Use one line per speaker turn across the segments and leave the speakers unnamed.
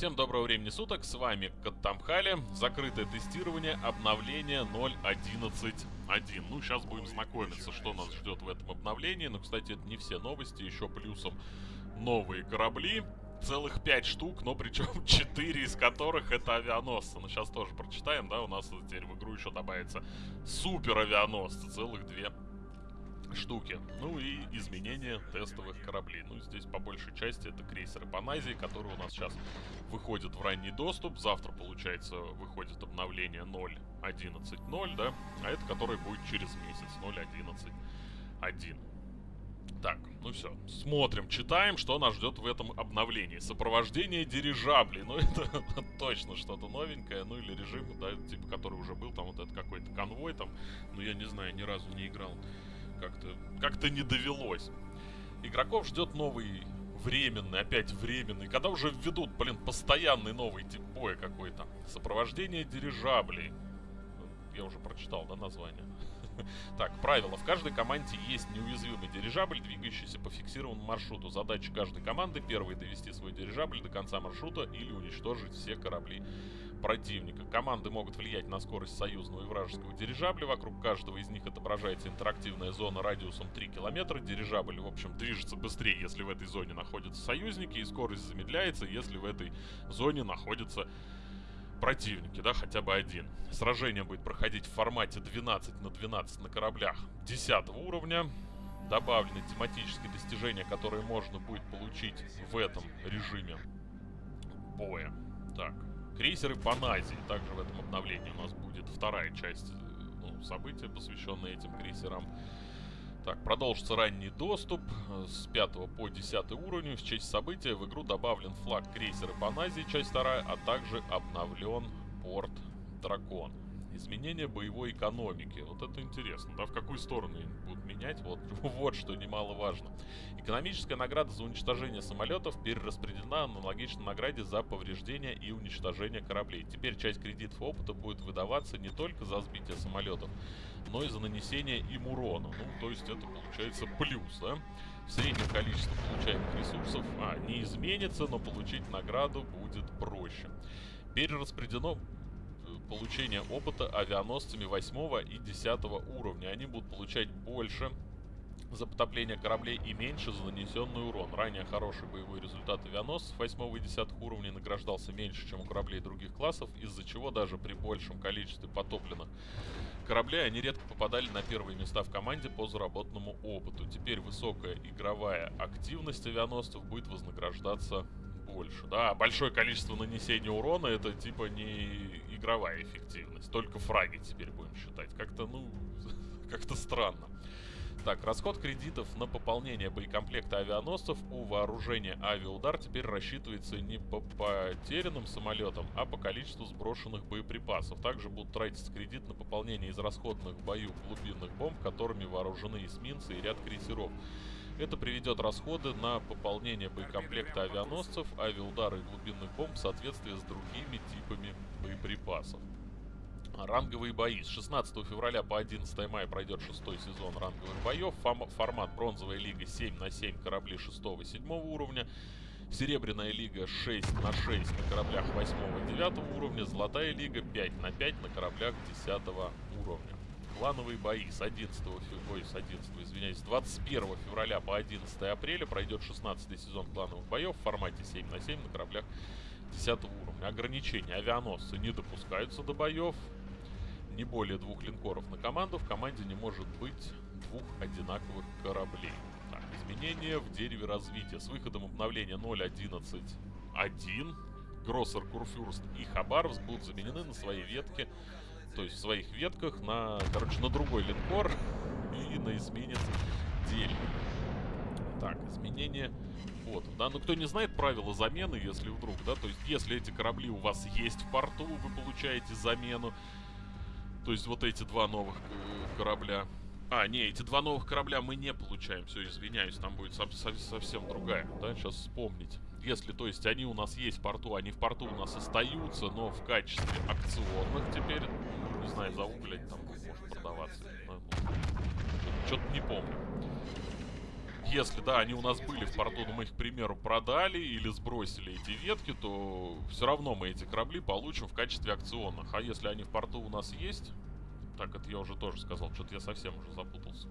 Всем доброго времени суток, с вами Каттамхали, закрытое тестирование обновления 0.11.1. Ну, сейчас будем знакомиться, что нас ждет в этом обновлении. Но, кстати, это не все новости, еще плюсом новые корабли. Целых 5 штук, но причем 4 из которых это авианосцы. Ну, сейчас тоже прочитаем, да, у нас теперь в игру еще добавится супер авианосцы, целых 2 штуки. Ну и изменения тестовых кораблей. Ну, здесь части это крейсеры Паназии, которые у нас сейчас выходят в ранний доступ. Завтра, получается, выходит обновление 0.11.0, да? А это который будет через месяц, 0.11.1. Так, ну все, смотрим, читаем, что нас ждет в этом обновлении. Сопровождение дирижаблей, ну это точно что-то новенькое, ну или режим, да, типа, который уже был, там вот этот какой-то конвой там, ну я не знаю, ни разу не играл как-то как-то не довелось. Игроков ждет новый временный, опять временный. Когда уже введут, блин, постоянный новый тип боя какой-то. Сопровождение дирижаблей. Я уже прочитал, да, название? Так, правило. В каждой команде есть неуязвимый дирижабль, двигающийся по фиксированному маршруту. Задача каждой команды первой довести свой дирижабль до конца маршрута или уничтожить все корабли противника. Команды могут влиять на скорость союзного и вражеского дирижабля. Вокруг каждого из них отображается интерактивная зона радиусом 3 километра. Дирижабль, в общем, движется быстрее, если в этой зоне находятся союзники, и скорость замедляется, если в этой зоне находятся противники, да, хотя бы один. Сражение будет проходить в формате 12 на 12 на кораблях 10 уровня. Добавлены тематические достижения, которые можно будет получить в этом режиме боя. Так, Крейсеры Паназии. Также в этом обновлении у нас будет вторая часть ну, события, посвященная этим крейсерам. Так, продолжится ранний доступ с 5 по 10 уровень. В честь события в игру добавлен флаг крейсера Паназии, часть 2, а также обновлен порт Дракон. Изменение боевой экономики. Вот это интересно, да, в какую сторону будут менять, вот, вот что немаловажно. Экономическая награда за уничтожение самолетов перераспределена аналогично награде за повреждение и уничтожение кораблей. Теперь часть кредитов опыта будет выдаваться не только за сбитие самолетов, но и за нанесение им урона. Ну, то есть это получается плюс, да? В среднем количество получаемых ресурсов а, не изменится, но получить награду будет проще. Перераспределено получения опыта авианосцами 8 и 10 уровня. Они будут получать больше за потопление кораблей и меньше за нанесенный урон. Ранее хороший боевой результат авианосцев 8 и 10 уровней награждался меньше, чем у кораблей других классов, из-за чего даже при большем количестве потопленных кораблей они редко попадали на первые места в команде по заработанному опыту. Теперь высокая игровая активность авианосцев будет вознаграждаться больше. Да, большое количество нанесения урона это типа не игровая эффективность. Только фраги теперь будем считать. Как-то, ну, как-то странно. Так, расход кредитов на пополнение боекомплекта авианосцев у вооружения авиаудар теперь рассчитывается не по потерянным самолетам, а по количеству сброшенных боеприпасов. Также будут тратиться кредит на пополнение израсходных в бою глубинных бомб, которыми вооружены эсминцы и ряд крейсеров. Это приведет расходы на пополнение боекомплекта авианосцев, авиаудары и глубинных бомб в соответствии с другими типами боеприпасов. Ранговые бои. С 16 февраля по 11 мая пройдет шестой сезон ранговых боев. формат бронзовая лига 7 на 7 корабли 6 и 7 уровня. Серебряная лига 6 на 6 на кораблях 8 и 9 уровня. Золотая лига 5 на 5 на кораблях 10 уровня. Клановые бои с 11 февраля, с 11, извиняюсь, с 21 февраля по 11 апреля пройдет 16 сезон клановых боев в формате 7 на 7 на кораблях 10 уровня. Ограничения. Авианосцы не допускаются до боев. Не более двух линкоров на команду. В команде не может быть двух одинаковых кораблей. Так, изменения в дереве развития. С выходом обновления 0.11.1 Гроссер, Курфюрст и Хабаровск будут заменены на свои ветки то есть в своих ветках на, короче, на другой линкор и на эсминец Дель. Так, изменение вот, да, ну кто не знает правила замены, если вдруг, да, то есть если эти корабли у вас есть в порту, вы получаете замену. То есть вот эти два новых э, корабля. А, не, эти два новых корабля мы не получаем, все, извиняюсь, там будет со со совсем другая, да, сейчас вспомнить. Если, то есть, они у нас есть в порту, они в порту у нас остаются, но в качестве акционных теперь, ну, не знаю, загуглить там может продаваться. Что-то не помню. если, да, они у нас были в порту, но мы их, к примеру, продали или сбросили эти ветки, то все равно мы эти корабли получим в качестве акционных. А если они в порту у нас есть... Так, это я уже тоже сказал, что-то я совсем уже запутался.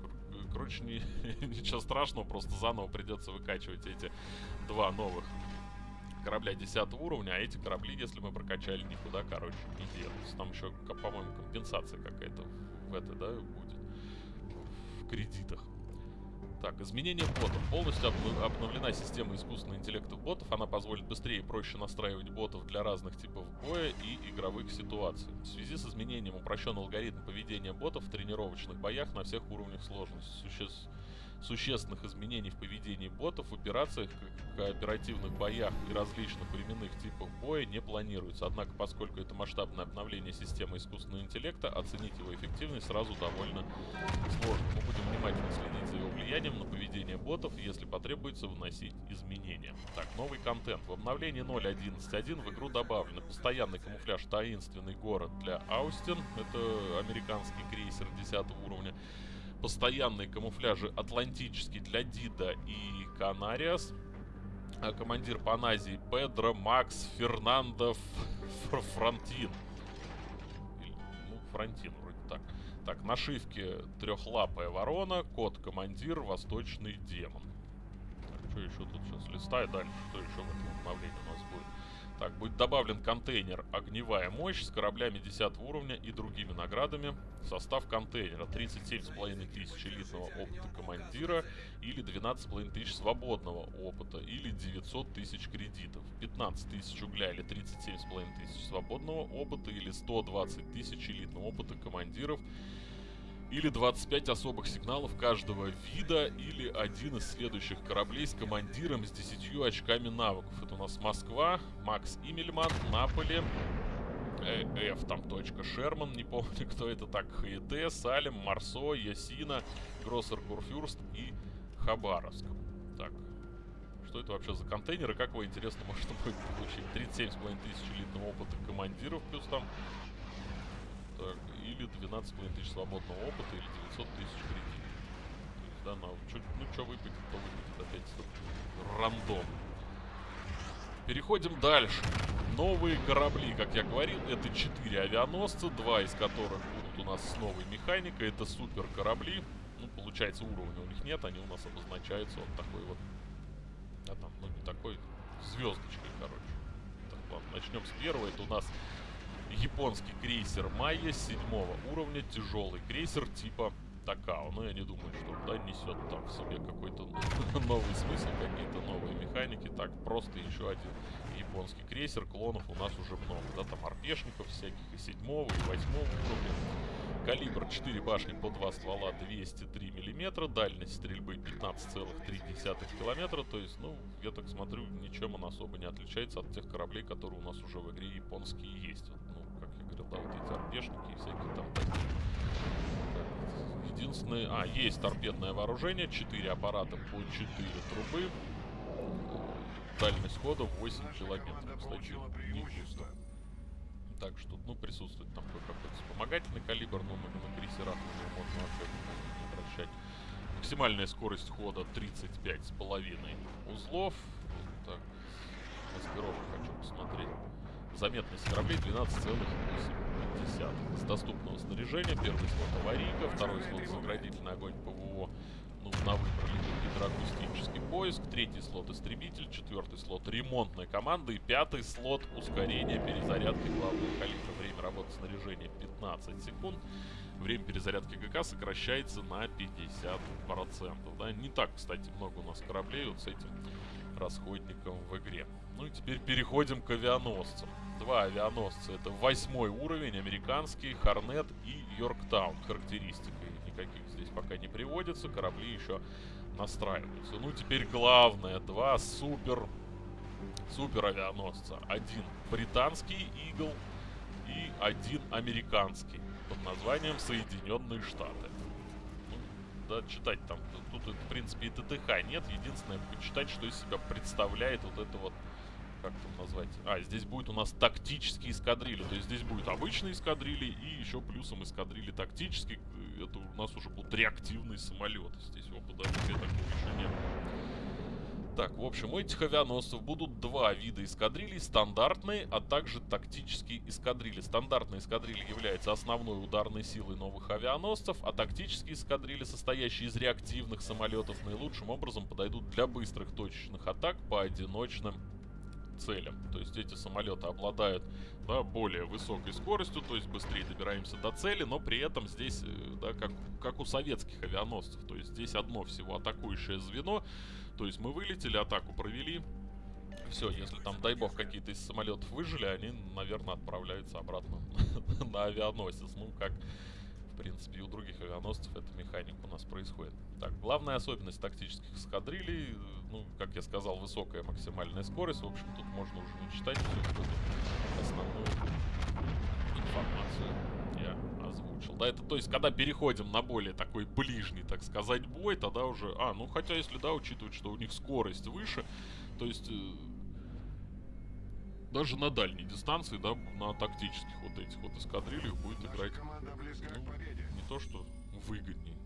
Не, ничего страшного, просто заново придется выкачивать эти два новых корабля 10 уровня, а эти корабли, если мы прокачали, никуда, короче, не делаются. Там еще, по-моему, компенсация какая-то в это, да, будет в кредитах. Так, изменение ботов. Полностью обновлена система искусственного интеллекта ботов. Она позволит быстрее и проще настраивать ботов для разных типов боя и игровых ситуаций. В связи с изменением упрощен алгоритм поведения ботов в тренировочных боях на всех уровнях сложности. Существ существенных изменений в поведении ботов в операциях, кооперативных боях и различных временных типах боя не планируется. Однако, поскольку это масштабное обновление системы искусственного интеллекта, оценить его эффективность сразу довольно сложно. Мы будем внимательно следить за его влиянием на поведение ботов, если потребуется вносить изменения. Так, новый контент. В обновлении 0.11.1 в игру добавлено постоянный камуфляж «Таинственный город» для Аустин. Это американский крейсер 10 уровня постоянные камуфляжи Атлантический для Дида и Канариас. А командир Паназии Педро Макс Фернандо Фронтин. Ну, Фронтин вроде так. Так, нашивки трехлапая ворона, код командир, восточный демон. Так, что еще тут сейчас листаю дальше? Что еще в этом обновлении у нас будет? Так, будет добавлен контейнер «Огневая мощь» с кораблями 10 уровня и другими наградами. Состав контейнера 37,5 тысяч элитного опыта командира или 12,5 тысяч свободного опыта или 900 тысяч кредитов. 15 тысяч угля или 37,5 тысяч свободного опыта или 120 тысяч элитного опыта командиров или 25 особых сигналов каждого вида, или один из следующих кораблей с командиром с 10 очками навыков. Это у нас Москва, Макс Имельман, Наполе, э, F там точка Шерман, не помню кто это так, ХЕТ, Салем, Марсо, Ясина, Гроссер Курфюрст и Хабаровск. Так, что это вообще за контейнеры, как его интересно можно будет получить? 37,5 тысяч элитного опыта командиров, плюс там так, или 12,5 тысяч свободного опыта, или 900 тысяч кредитов. То есть, да, на, чё, ну, что выпадет, то выпадет. Опять рандом. Переходим дальше. Новые корабли, как я говорил, это 4 авианосца, два из которых будут у нас с новой механикой. Это супер корабли. Ну, получается, уровня у них нет, они у нас обозначаются вот такой вот... А там, ну, не такой, звездочкой, короче. Так, ладно, начнем с первого. Это у нас японский крейсер Майя седьмого уровня, тяжелый крейсер типа Такао. Но я не думаю, что он да, несет там в себе какой-то новый смысл, какие-то новые механики. Так, просто еще один японский крейсер. Клонов у нас уже много. Да, там арпешников всяких и седьмого, и восьмого уровня. Калибр 4 башни по 2 ствола 203 миллиметра. Дальность стрельбы 15,3 километра. То есть, ну, я так смотрю, ничем он особо не отличается от тех кораблей, которые у нас уже в игре японские есть. Ну, как я говорил, да, вот эти арпешники и всякие там такие. Единственное... А, есть торпедное вооружение. 4 аппарата по 4 трубы. Дальность хода 8 километров. Кстати, не густо. Так что, ну, присутствует там какой-то вспомогательный калибр, но на, на крейсерах уже можно вообще не обращать. Максимальная скорость хода 35,5 узлов. Так, маскировку хочу посмотреть. Заметность кораблей 12,8. С доступного снаряжения первый слот аварийка, второй слот заградительный огонь ПВО ну, на выбор гидроакустический поиск, третий слот истребитель, четвертый слот ремонтная команда и пятый слот ускорение перезарядки главного калибра. Время работы снаряжения 15 секунд. Время перезарядки ГК сокращается на 50%. Да? Не так, кстати, много у нас кораблей вот с этим расходником в игре. Ну и теперь переходим к авианосцам. Два авианосца. Это восьмой уровень, американский, Хорнет и Йорктаун. Характеристика никаких здесь пока не приводится. Корабли еще настраиваются. Ну, теперь главное. Два супер... Супер авианосца. Один британский Игл и один американский под названием Соединенные Штаты. Ну, да, читать там, тут, в принципе, и ТТХ нет. Единственное, почитать, что из себя представляет вот это вот как там назвать? А, здесь будет у нас тактические эскадрили. То есть здесь будет обычные эскадрили и еще плюсом эскадрили тактические. Это у нас уже будут реактивные самолеты. Здесь опыта вообще такого еще нет. Так, в общем, у этих авианосцев будут два вида эскадрилей. Стандартные, а также тактические эскадрильи. Стандартные эскадрильи являются основной ударной силой новых авианосцев, а тактические эскадрильи, состоящие из реактивных самолетов, наилучшим образом подойдут для быстрых точечных атак по одиночным целям. То есть эти самолеты обладают да, более высокой скоростью, то есть быстрее добираемся до цели, но при этом здесь, э, да, как, как у советских авианосцев, то есть здесь одно всего атакующее звено, то есть мы вылетели, атаку провели, все, если там, дай бог, какие-то из самолетов выжили, они, наверное, отправляются обратно на авианосец. Ну, как, принципе, и у других авианосцев эта механика у нас происходит. Так, главная особенность тактических эскадрилей, ну, как я сказал, высокая максимальная скорость. В общем, тут можно уже не читать всю эту основную информацию я озвучил. Да, это то есть, когда переходим на более такой ближний, так сказать, бой, тогда уже... А, ну, хотя, если, да, учитывать, что у них скорость выше, то есть... Даже на дальней дистанции, да, на тактических вот этих вот эскадрильях будет играть ну, не то что выгоднее.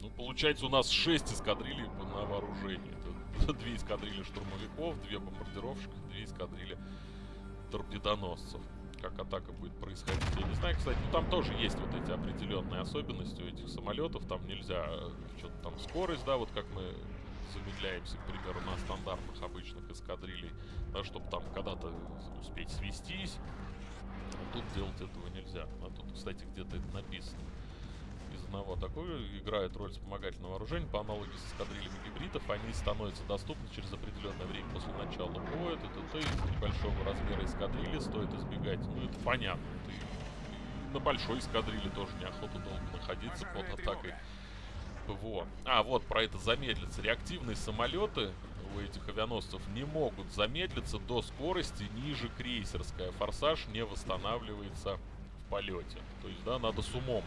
Ну, получается, у нас 6 эскадрилий на вооружении. Это 2 эскадрильи штурмовиков, 2 бомбардировщика, 2 эскадрильи торпедоносцев как атака будет происходить. Я не знаю, кстати, ну там тоже есть вот эти определенные особенности у этих самолетов. Там нельзя э, что-то там скорость, да, вот как мы замедляемся, к примеру, на стандартных обычных эскадрилей, да, чтобы там когда-то успеть свестись. А тут делать этого нельзя. А тут, кстати, где-то это написано из одного такое играет роль вспомогательного вооружения. По аналогии с эскадрильями гибридов, они становятся доступны через определенное время после начала боя. ТТТ из небольшого размера эскадрильи стоит избегать. Ну, это понятно. И на большой эскадрилье тоже неохота долго находиться под атакой ПВО. А, вот, про это замедлиться. Реактивные самолеты у этих авианосцев не могут замедлиться до скорости ниже крейсерская. Форсаж не восстанавливается в полете. То есть, да, надо с умом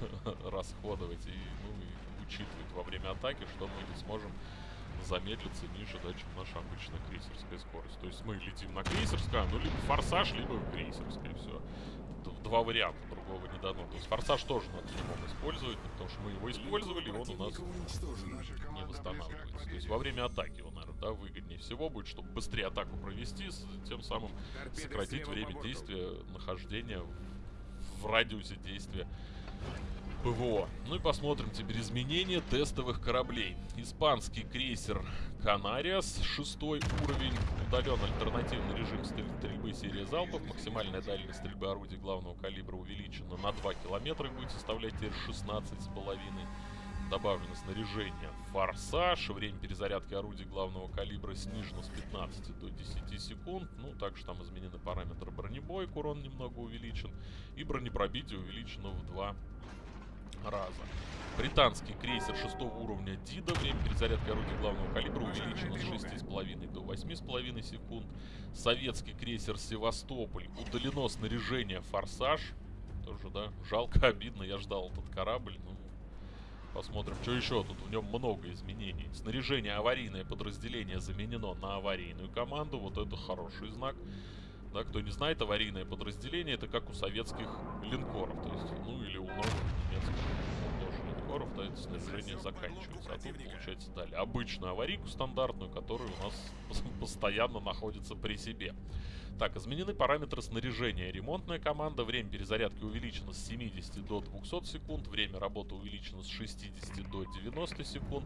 расходовать и, ну, и учитывать во время атаки, что мы не сможем замедлиться ниже, да, чем наша обычная крейсерская скорость. То есть мы летим на крейсерское, ну, либо форсаж, либо крейсерское, все. Два варианта, другого не дано. То есть форсаж тоже надо с использовать, потому что мы его использовали, и он у нас не восстанавливается. То есть во время атаки он, наверное, да, выгоднее всего будет, чтобы быстрее атаку провести, тем самым сократить время действия, нахождения в радиусе действия ПВО. Ну и посмотрим теперь изменения тестовых кораблей. Испанский крейсер Канариас, шестой уровень. Удален альтернативный режим стрельбы серии залпов. Максимальная дальность стрельбы орудий главного калибра увеличена на 2 километра и будет составлять теперь 16,5 Добавлено снаряжение «Форсаж». Время перезарядки орудий главного калибра снижено с 15 до 10 секунд. Ну, также там изменены параметры бронебойк, урон немного увеличен. И бронепробитие увеличено в 2 раза. Британский крейсер 6 уровня Дида. Время перезарядки орудий главного калибра увеличено с 6,5 до 8,5 секунд. Советский крейсер Севастополь. Удалено снаряжение «Форсаж». Тоже, да, жалко, обидно. Я ждал этот корабль. Ну, посмотрим, что еще. Тут в нем много изменений. Снаряжение аварийное подразделение заменено на аварийную команду. Вот это хороший знак. Да, кто не знает, аварийное подразделение это как у советских линкоров, то есть, ну или у новых немецких тоже линкоров, да, это снаряжение заканчивается. А тут, получается, дали обычную аварийку стандартную, которая у нас постоянно находится при себе. Так, изменены параметры снаряжения. Ремонтная команда. Время перезарядки увеличено с 70 до 200 секунд. Время работы увеличено с 60 до 90 секунд.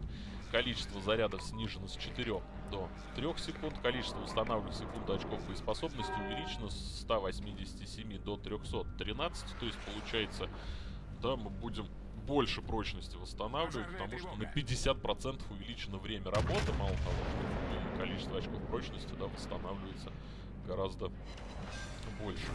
Количество зарядов снижено с 4 до 3 секунд. Количество устанавливаемых секунд очков боеспособности увеличено с 187 до 313. То есть получается, да, мы будем больше прочности восстанавливать, потому что на 50% увеличено время работы. Мало того, что количество очков прочности да, восстанавливается гораздо больше.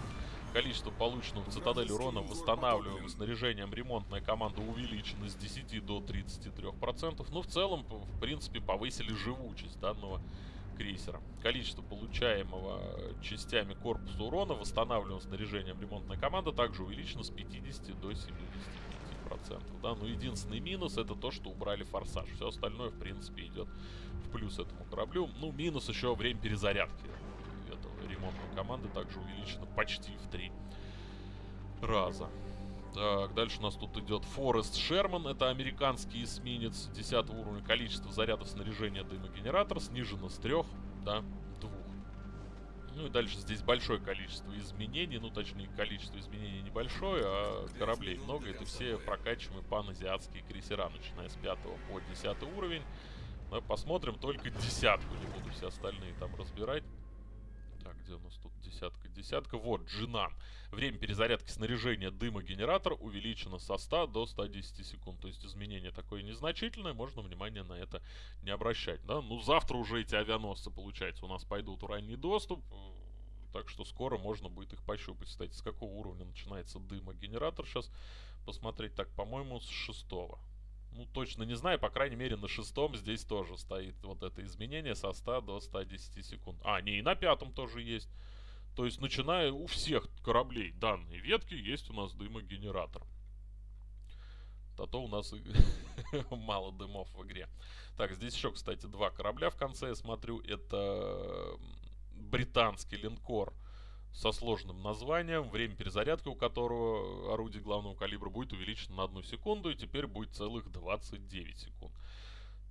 Количество полученного в цитадель урона восстанавливаемым снаряжением ремонтная команда увеличена с 10 до 33%. Ну, в целом, в принципе, повысили живучесть данного крейсера. Количество получаемого частями корпуса урона, восстанавливаемым снаряжением ремонтная команда, также увеличено с 50 до 75%. Да? Но единственный минус это то, что убрали форсаж. Все остальное, в принципе, идет в плюс этому кораблю. Ну, минус еще время перезарядки ремонтной команды также увеличено почти в три раза. Так, дальше у нас тут идет Форест Шерман. Это американский эсминец 10 уровня. Количество зарядов снаряжения дымогенератор снижено с 3 до 2. Ну и дальше здесь большое количество изменений. Ну, точнее, количество изменений небольшое, а кораблей много. Это все прокачиваемые паназиатские крейсера, начиная с 5 по 10 уровень. Но посмотрим только десятку, не буду все остальные там разбирать. Где у нас тут десятка? Десятка. Вот, Джинан. Время перезарядки снаряжения дыма-генератор увеличено со 100 до 110 секунд. То есть изменение такое незначительное, можно внимание на это не обращать. Да? Ну, завтра уже эти авианосцы, получается, у нас пойдут в ранний доступ. Так что скоро можно будет их пощупать. Кстати, с какого уровня начинается дыма-генератор? Сейчас посмотреть. Так, по-моему, с шестого ну, точно не знаю, по крайней мере, на шестом здесь тоже стоит вот это изменение со 100 до 110 секунд. А, не, и на пятом тоже есть. То есть, начиная у всех кораблей данной ветки, есть у нас дымогенератор. А то у нас мало дымов в игре. Так, здесь еще, кстати, два корабля в конце, я смотрю. Это британский линкор со сложным названием, время перезарядки у которого орудие главного калибра будет увеличено на одну секунду, и теперь будет целых 29 секунд.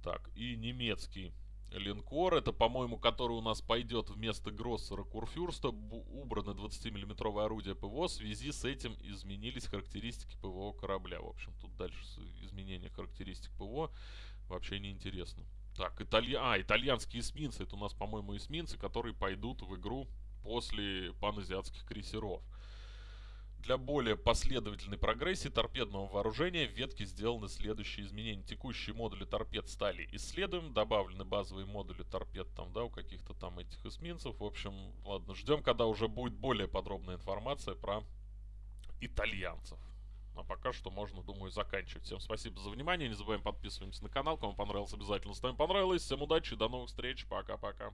Так, и немецкий линкор, это, по-моему, который у нас пойдет вместо Гроссера Курфюрста, убрано 20-миллиметровое орудие ПВО, в связи с этим изменились характеристики ПВО корабля. В общем, тут дальше изменение характеристик ПВО вообще не интересно. Так, италья... а, итальянские эсминцы, это у нас, по-моему, эсминцы, которые пойдут в игру после паназиатских крейсеров. Для более последовательной прогрессии торпедного вооружения в ветке сделаны следующие изменения. Текущие модули торпед стали исследуем, добавлены базовые модули торпед там, да, у каких-то там этих эсминцев. В общем, ладно, ждем, когда уже будет более подробная информация про итальянцев. А пока что можно, думаю, заканчивать. Всем спасибо за внимание. Не забываем подписываемся на канал. Кому понравилось, обязательно ставим понравилось. Всем удачи, до новых встреч. Пока-пока.